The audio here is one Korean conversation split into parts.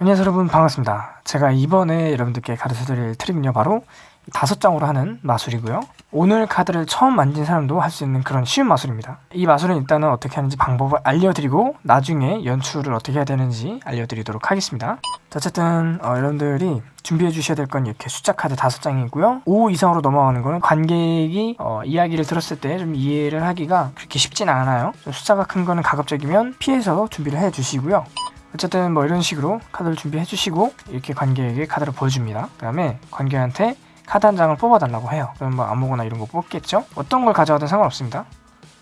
안녕하세요 여러분. 반갑습니다. 제가 이번에 여러분들께 가르쳐드릴 트릭은요 바로 다섯 장으로 하는 마술이고요. 오늘 카드를 처음 만진 사람도 할 수 있는 그런 쉬운 마술입니다. 이 마술은 일단은 어떻게 하는지 방법을 알려드리고 나중에 연출을 어떻게 해야 되는지 알려드리도록 하겠습니다. 자, 어쨌든 어, 여러분들이 준비해 주셔야 될 건 이렇게 숫자 카드 다섯 장이고요. 5 이상으로 넘어가는 거는 관객이 어, 이야기를 들었을 때 좀 이해를 하기가 그렇게 쉽진 않아요. 좀 숫자가 큰 거는 가급적이면 피해서 준비를 해 주시고요 어쨌든 뭐 이런 식으로 카드를 준비해 주시고 이렇게 관객에게 카드를 보여줍니다. 그 다음에 관객한테 카드 한 장을 뽑아달라고 해요. 그럼 뭐 아무거나 이런 거 뽑겠죠? 어떤 걸 가져와도 상관없습니다.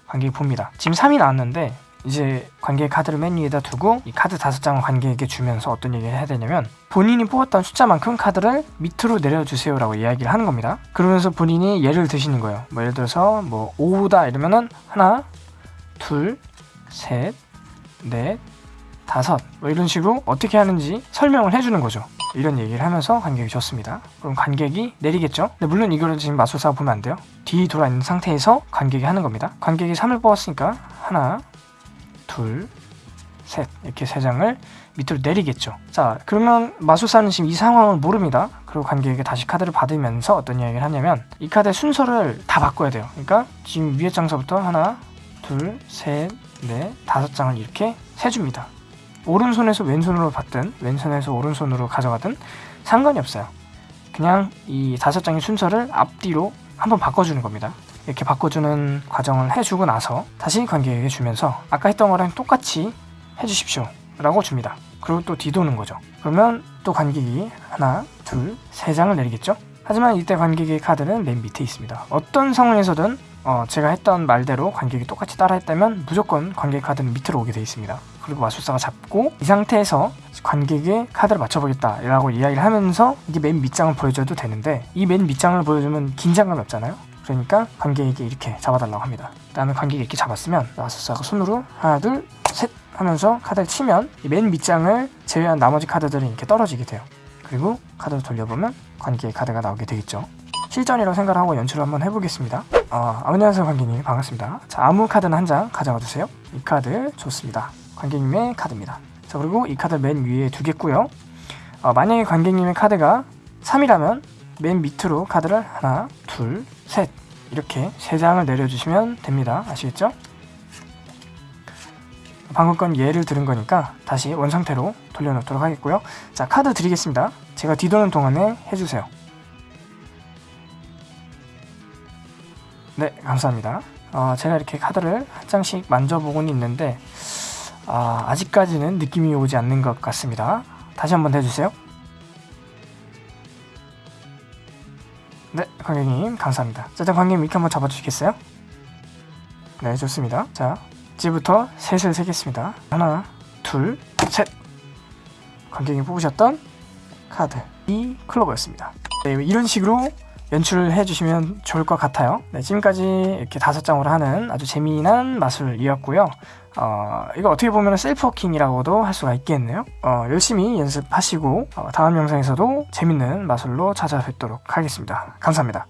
관객이 봅니다. 지금 3이 나왔는데 이제 관객 카드를 맨 위에다 두고 이 카드 다섯 장을 관객에게 주면서 어떤 얘기를 해야 되냐면 본인이 뽑았던 숫자만큼 카드를 밑으로 내려주세요 라고 이야기를 하는 겁니다. 그러면서 본인이 예를 드시는 거예요. 뭐 예를 들어서 뭐 5다 이러면은 하나 둘셋넷 다섯 뭐 이런 식으로 어떻게 하는지 설명을 해주는 거죠. 이런 얘기를 하면서 관객이 줬습니다. 그럼 관객이 내리겠죠? 근데 물론 이거를 지금 마술사가 보면 안 돼요. 뒤 돌아 있는 상태에서 관객이 하는 겁니다. 관객이 3을 뽑았으니까 하나 둘 셋 이렇게 세 장을 밑으로 내리겠죠. 자 그러면 마술사는 지금 이 상황을 모릅니다. 그리고 관객에게 다시 카드를 받으면서 어떤 이야기를 하냐면 이 카드의 순서를 다 바꿔야 돼요. 그러니까 지금 위에 장서부터 하나 둘셋넷 다섯 장을 이렇게 세줍니다 오른손에서 왼손으로 받든 왼손에서 오른손으로 가져가든 상관이 없어요. 그냥 이 다섯 장의 순서를 앞뒤로 한번 바꿔주는 겁니다. 이렇게 바꿔주는 과정을 해주고 나서 다시 관객에게 주면서 아까 했던 거랑 똑같이 해주십시오 라고 줍니다. 그리고 또 뒤도는 거죠. 그러면 또 관객이 하나 둘 세 장을 내리겠죠? 하지만 이때 관객의 카드는 맨 밑에 있습니다. 어떤 상황에서든 어, 제가 했던 말대로 관객이 똑같이 따라했다면 무조건 관객 카드는 밑으로 오게 되어 있습니다. 그리고 마술사가 잡고 이 상태에서 관객의 카드를 맞춰보겠다 라고 이야기를 하면서 이게 맨 밑장을 보여줘도 되는데 이 맨 밑장을 보여주면 긴장감이 없잖아요. 그러니까 관객에게 이렇게 잡아달라고 합니다. 그 다음에 관객이 이렇게 잡았으면 마술사가 손으로 하나 둘 셋 하면서 카드를 치면 이 맨 밑장을 제외한 나머지 카드들은 이렇게 떨어지게 돼요. 그리고 카드를 돌려보면 관객의 카드가 나오게 되겠죠 실전이라고 생각을 하고 연출을 한번 해보겠습니다. 어, 안녕하세요 관객님. 반갑습니다. 자 아무 카드는 한장 가져와 주세요. 이 카드 좋습니다. 관객님의 카드입니다. 자 그리고 이 카드 맨 위에 두겠고요. 어, 만약에 관객님의 카드가 3이라면 맨 밑으로 카드를 하나 둘셋 이렇게 세 장을 내려주시면 됩니다. 아시겠죠? 방금 건 예를 들은 거니까 다시 원상태로 돌려놓도록 하겠고요. 자 카드 드리겠습니다. 제가 뒤도는 동안에 해주세요 네 감사합니다. 어, 제가 이렇게 카드를 한 장씩 만져보고는 있는데 아, 아직까지는 느낌이 오지 않는 것 같습니다. 다시 한번 해주세요. 네 관객님 감사합니다. 자 관객님 이렇게 한번 잡아주시겠어요? 네 좋습니다. 자 이제부터 셋을 세겠습니다. 하나 둘셋. 관객이 뽑으셨던 카드. 이 클로버였습니다. 네, 이런 식으로 연출을 해주시면 좋을 것 같아요. 네, 지금까지 이렇게 다섯 장으로 하는 아주 재미난 마술이었고요. 어, 이거 어떻게 보면 셀프워킹이라고도 할 수가 있겠네요. 어, 열심히 연습하시고 어, 다음 영상에서도 재밌는 마술로 찾아뵙도록 하겠습니다. 감사합니다